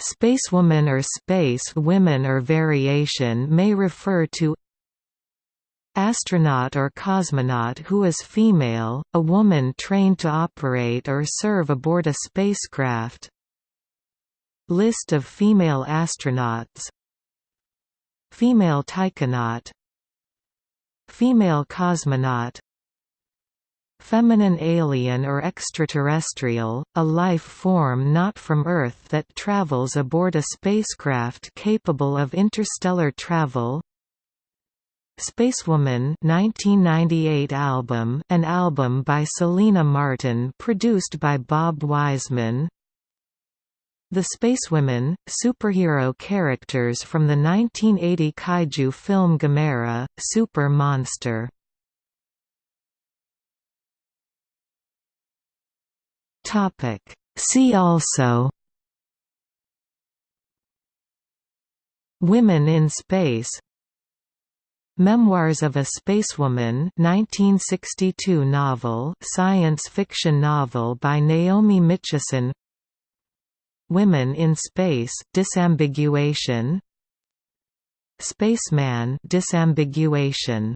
Spacewoman or space women or variation may refer to Astronaut or cosmonaut who is female, a woman trained to operate or serve aboard a spacecraft. List of female astronauts. Female taikonaut Female cosmonaut Feminine alien or extraterrestrial, a life form not from Earth that travels aboard a spacecraft capable of interstellar travel. Spacewoman 1998 album an album by Selina Martin produced by Bob Wiseman. The Spacewomen, superhero characters from the 1980 kaiju film Gamera, Super Monster See also Women in Space Memoirs of a Spacewoman 1962 novel science fiction novel by Naomi Mitchison Women in Space disambiguation Spaceman disambiguation